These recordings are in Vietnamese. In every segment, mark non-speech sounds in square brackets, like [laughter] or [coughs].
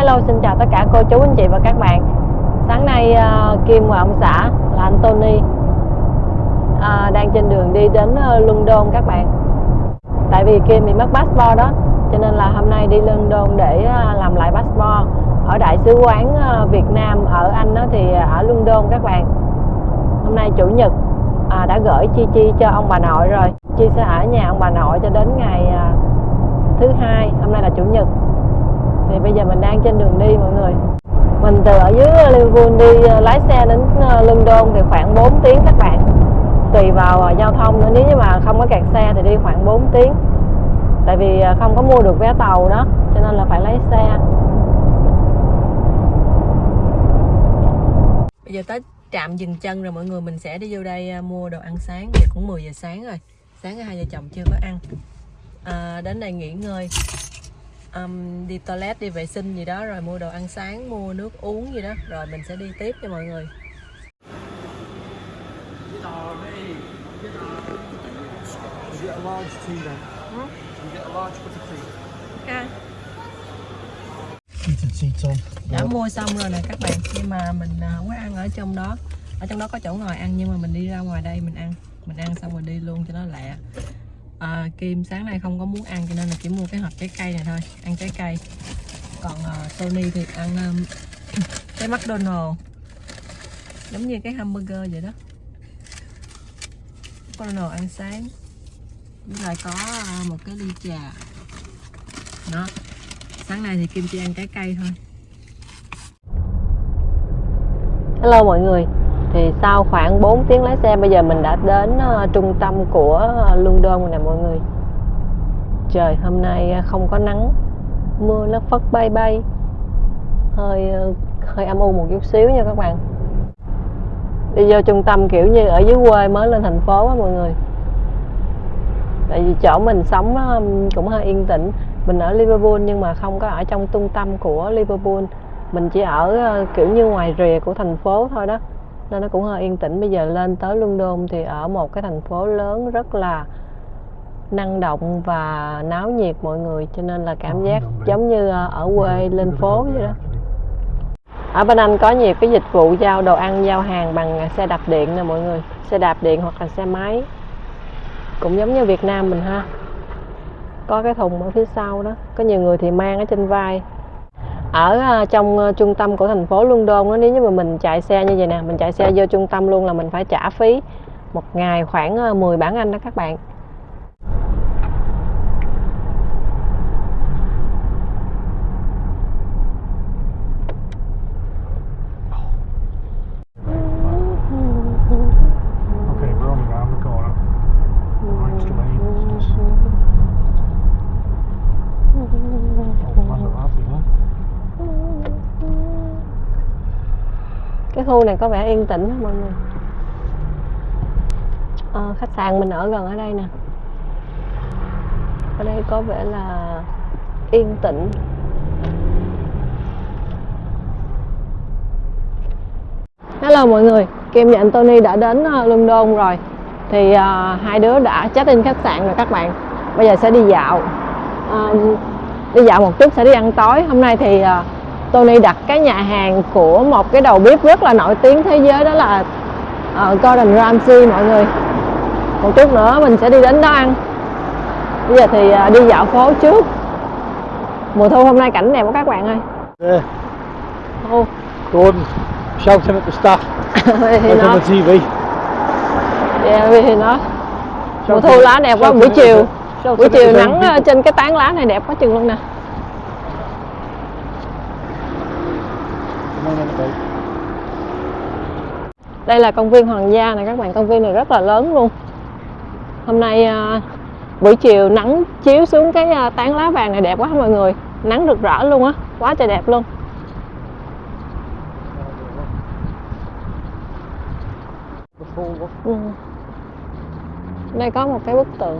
Hello xin chào tất cả cô chú anh chị và các bạn. Sáng nay uh, Kim và ông xã là anh Tony uh, Đang trên đường đi đến uh, London các bạn. Tại vì Kim bị mất passport đó Cho nên là hôm nay đi London để uh, làm lại passport. Ở Đại sứ quán uh, Việt Nam ở Anh đó thì ở London các bạn. Hôm nay Chủ nhật uh, đã gửi Chi Chi cho ông bà nội rồi. Chi sẽ ở nhà ông bà nội cho đến ngày uh, thứ hai Hôm nay là Chủ nhật thì bây giờ mình đang trên đường đi mọi người. Mình từ ở dưới ờ, Liverpool đi ờ, lái xe đến ờ, London thì khoảng 4 tiếng các bạn. Tùy vào giao thông nữa. Nếu như mà không có kẹt xe thì đi khoảng 4 tiếng. Tại vì không có mua được vé tàu đó cho nên là phải lấy xe. Bây giờ tới trạm dừng chân rồi mọi người. Mình sẽ đi vô đây mua đồ ăn sáng. Giờ cũng 10 giờ sáng rồi. Sáng hai vợ chồng chưa có ăn. À, đến đây nghỉ ngơi um, đi toilet đi vệ sinh gì đó rồi mua đồ ăn sáng mua nước uống gì đó rồi mình sẽ đi tiếp cho mọi người. Đã mua xong rồi nè các bạn nhưng mà mình à, không có ăn ở trong đó. Ở trong đó có chỗ ngồi ăn nhưng mà mình đi ra ngoài đây mình ăn. Mình ăn xong rồi đi luôn cho nó lẹ à, Kim sáng nay không có muốn ăn cho nên là chỉ mua cái hộp trái cây này thôi ăn trái cây. Còn ờ, uh, Tony thì ăn um, [coughs] cái McDonald. Giống như cái hamburger vậy đó. McDonald ăn sáng. Với lại có uh, một cái ly trà. Đó. Sáng nay thì Kim chỉ ăn trái cây thôi. Hello mọi người thì sau khoảng 4 tiếng lái xe bây giờ mình đã đến uh, trung tâm của uh, London rồi nè mọi người. Trời hôm nay uh, không có nắng mưa nó phất bay bay. Hơi uh, hơi âm u một chút xíu nha các bạn. Đi vô trung tâm kiểu như ở dưới quê mới lên thành phố á mọi người. Tại vì chỗ mình sống cũng hơi yên tĩnh. Mình ở Liverpool nhưng mà không có ở trong trung tâm của Liverpool. Mình chỉ ở kiểu như ngoài rìa của thành phố thôi đó nên nó cũng hơi yên tĩnh. Bây giờ lên tới London thì ở một cái thành phố lớn rất là năng động và náo nhiệt mọi người. Cho nên là cảm giác giống như ờ, ở quê lên phố vậy đó. Ở bên Anh có nhiều cái dịch vụ giao đồ ăn giao hàng bằng xe đạp điện nè mọi người. Xe đạp điện hoặc là xe máy. Cũng giống như Việt Nam mình ha. Có cái thùng ở phía sau đó. Có nhiều người thì mang ở trên vai ở à, trong ờ, trung tâm của thành phố London đó, nếu như mà mình chạy xe như vậy nè mình chạy xe vô trung tâm luôn là mình phải trả phí một ngày khoảng ờ, 10 bảng Anh đó các bạn. Khu này có vẻ yên tĩnh mọi người. À, khách sạn mình ở gần ở đây nè. Ở đây có vẻ là yên tĩnh. Hello mọi người, Kim và anh Tony đã đến ờ, London rồi. Thì uh, hai đứa đã check in khách sạn rồi các bạn. Bây giờ sẽ đi dạo. Uh, Đi dạo một chút sẽ đi ăn tối. Hôm nay thì uh, Tony đặt cái nhà hàng của một cái đầu bếp rất là nổi tiếng thế giới đó là uh, Gordon Ramsay mọi người. Một chút nữa mình sẽ đi đến đó ăn. Bây giờ thì uh, đi dạo phố trước. Mùa thu hôm nay cảnh đẹp quá các bạn ơi. Yeah. Oh. Gordon, shouting at the staff. [laughs] nó, on the TV. yeah, vì nó. Mùa thu lá đẹp quá buổi chiều. Buổi chiều nắng ờ, trên cái tán lá này đẹp quá chừng luôn nè đây là công viên hoàng gia này các bạn. Công viên này rất là lớn luôn. Hôm nay à, buổi chiều nắng chiếu xuống cái à, tán lá vàng này đẹp quá mọi người. Nắng rực rỡ luôn á quá trời đẹp luôn. Ừ. đây có một cái bức tượng.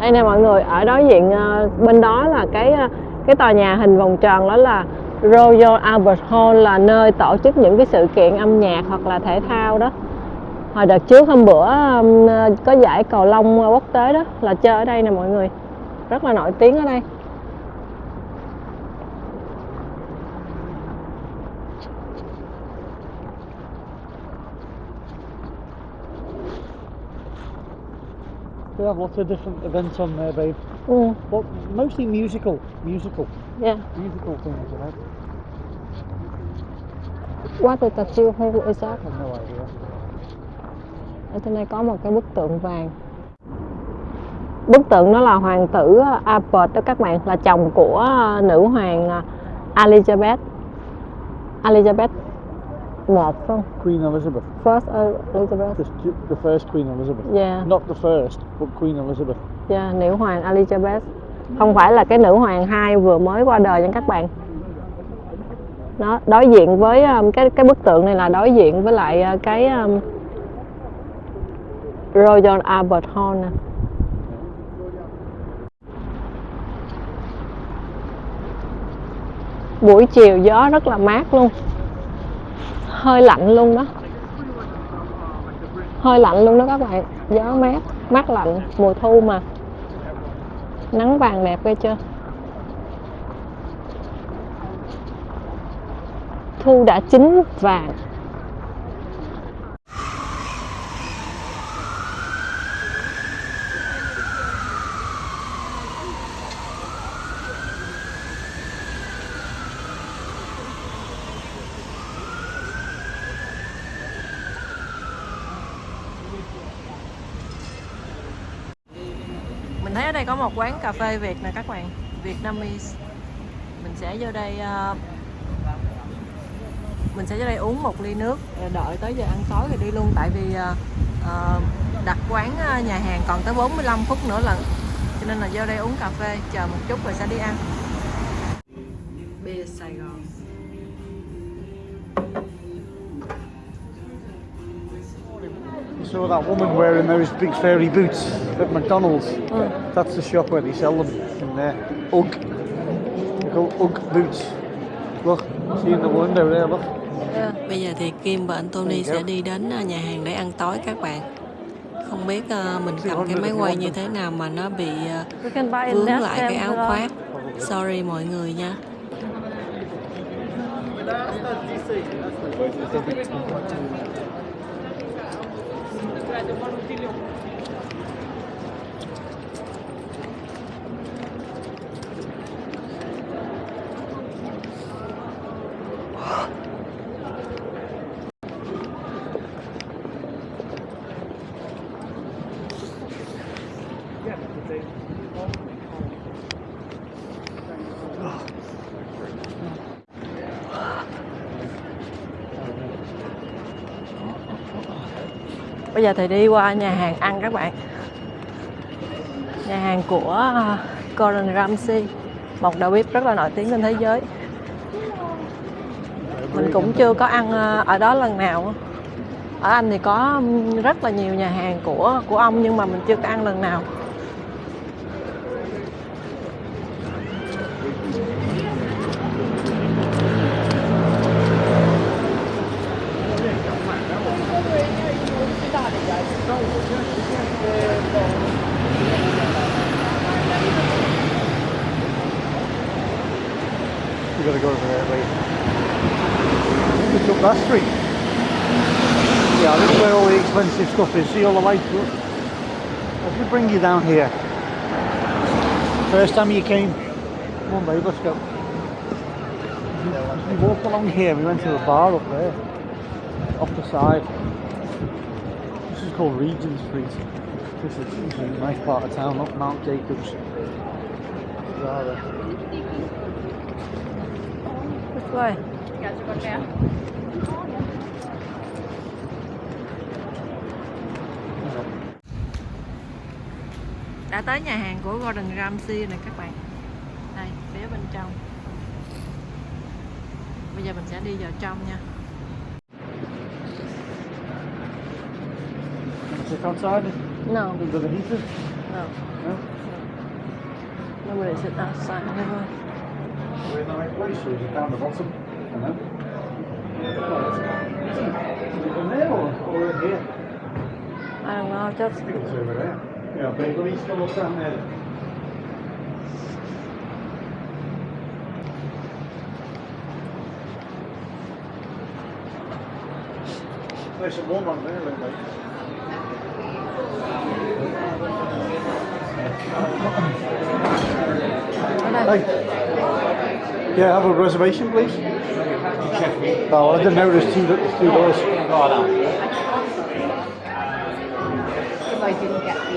Đây nè mọi người. Ở đối diện à, bên đó là cái à, cái tòa nhà hình vòng tròn đó là Royal Albert Hall là nơi tổ chức những cái sự kiện âm nhạc hoặc là thể thao đó. Hồi đợt trước hôm bữa um, có giải cầu lông quốc tế đó là chơi ở đây nè mọi người. Rất là nổi tiếng ở đây. We have lots of different events on there, babe. Ừ, But mostly musical, musical, yeah. musical things, you know. What the statue who is that? I have no idea. Ở trên đây có một cái bức tượng vàng. Bức tượng đó là hoàng tử Albert đó các bạn, là chồng của nữ hoàng Elizabeth. Elizabeth một không? Queen Elizabeth, First Elizabeth. the, the first Queen Elizabeth. Yeah. Not the first, but Queen Elizabeth. Yeah, nữ hoàng Elizabeth. Không phải là cái nữ hoàng hai vừa mới qua đời nha các bạn. Nó đối diện với um, cái cái bức tượng này là đối diện với lại uh, cái um, Royal Albert Hall nè. Buổi chiều gió rất là mát luôn. Hơi lạnh luôn đó. Hơi lạnh luôn đó các bạn. Gió mát mát lạnh mùa thu mà nắng vàng đẹp ghê chưa? Thu đã chín vàng. Đây có một quán cà phê Việt nè các bạn Vietnamese. Mình sẽ vô đây uh, mình sẽ vô đây uống một ly nước ờ, đợi tới giờ ăn tối rồi đi luôn. Tại vì uh, đặt quán nhà hàng còn tới 45 phút nữa là cho nên là vô đây uống cà phê chờ một chút rồi sẽ đi ăn. Bia Sài Gòn. Saw that woman wearing those big fairy boots at McDonald's. ừ. That's the shop where they sell them in there. Ugg. They're called Ugg boots. Look, see in the window there, look. Bây giờ thì Kim và anh Tony sẽ đi đến à, nhà hàng để ăn tối các bạn Không biết à, mình cầm cái máy quay như thế nào mà nó bị à, vướng lại cái áo khoác Sorry mọi người nha trato por un Bây giờ thì đi qua nhà hàng ăn các bạn. Nhà hàng của ờ, Gordon Ramsay, Một đầu bếp rất là nổi tiếng trên thế giới. Mình cũng chưa có ăn ờ, ở đó lần nào. Ở Anh thì có rất là nhiều nhà hàng của của ông Nhưng mà mình chưa có ăn lần nào. You gotta go over there, wait. It's up that street. Yeah, this is where all the expensive stuff is. See all the lights? Look. Let me bring you down here. First time you came. Come on, babe, let's go. We walked along here. We went to a bar up there, off the side. This is called Regent Street. This is, this is a nice part of town, up Mount Jacobs. Rather. This way đã tới nhà hàng của Gordon Ramsay này các bạn. Đây phía bên trong. Bây giờ mình sẽ đi vào trong nha. Sit outside. No. Under the heater. no. No? nobody sit outside. In the right place, or is it down the bottom? I don't know. Is it in there or, or in here? I don't know I just think it's over there. Yeah, but let me look down there. Nice and warm on there, look like. Hey. Yeah, have a reservation, please. Oh, I didn't know there's two, there's two doors. If I didn't get the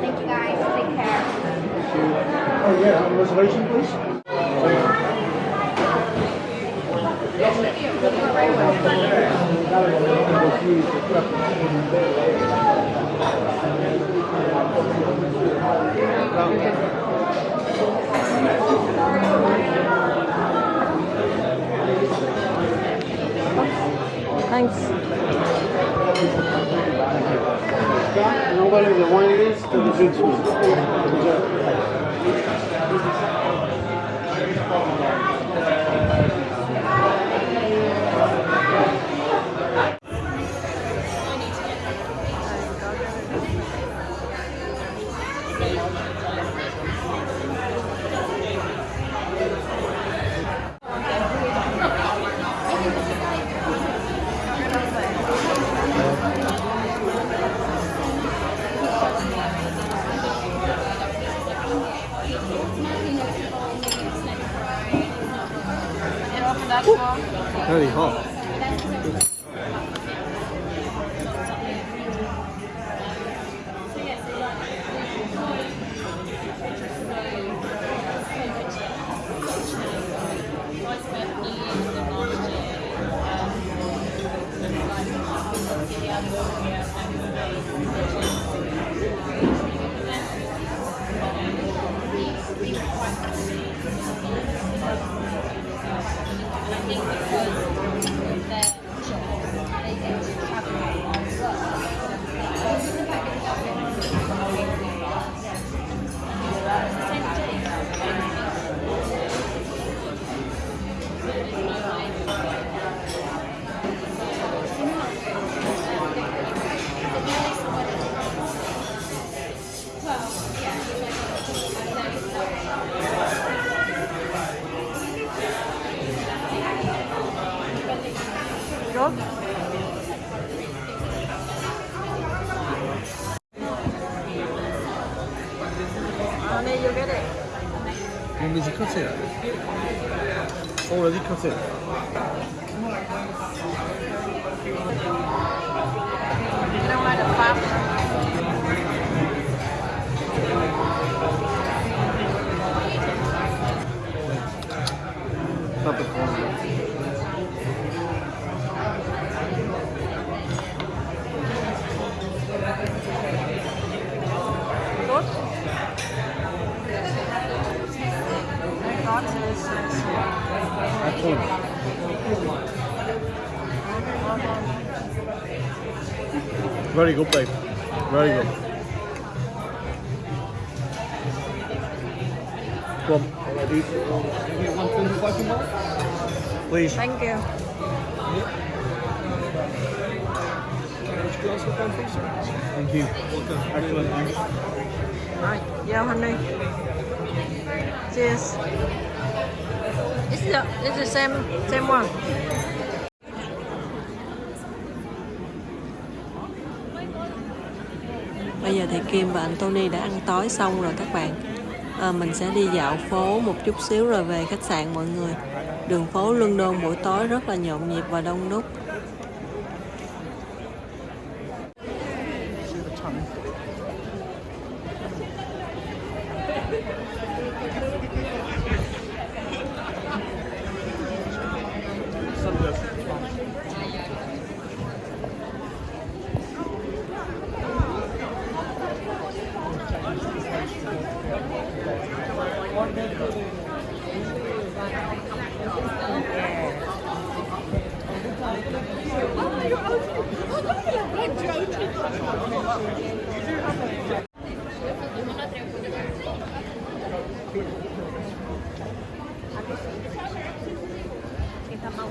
Thank you guys. Take care. Oh yeah, have a reservation, please. Thanks. Now go the wine list and the drinks. I'm going to be money, you'll get it. When cut it? Oh, Already cut it? You know. Excellent. Very good, babe. Very good. Go on. Please. Thank you. Thank you. Excellent. Thanks. Giao honey. Cheers. It's the, it's the same, same one. Bây giờ thì Kim và anh Tony đã ăn tối xong rồi các bạn. À, mình sẽ đi dạo phố một chút xíu rồi về khách sạn mọi người. Đường phố London buổi tối rất là nhộn nhịp và đông đúc.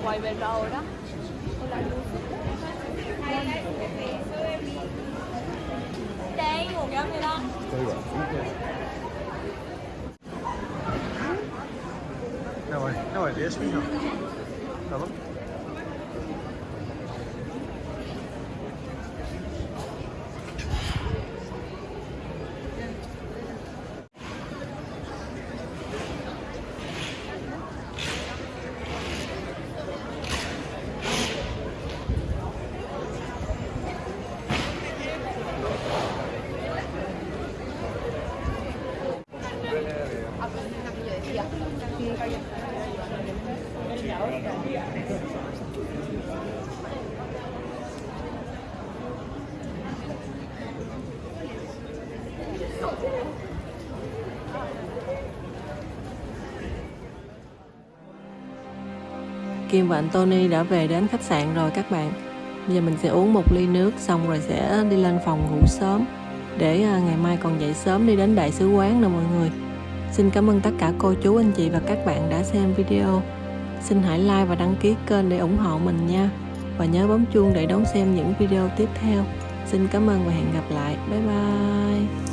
Quay về rồi đó đây một cái gì đó No way. No Yes, we have. Hello? Kim và anh Tony đã về đến khách sạn rồi các bạn. Bây giờ mình sẽ uống một ly nước xong rồi sẽ đi lên phòng ngủ sớm. Để à, ngày mai còn dậy sớm đi đến đại sứ quán nè mọi người. Xin cảm ơn tất cả cô chú, anh chị và các bạn đã xem video. Xin hãy like và đăng ký kênh để ủng hộ mình nha. Và nhớ bấm chuông để đón xem những video tiếp theo. Xin cảm ơn và hẹn gặp lại. Bye bye.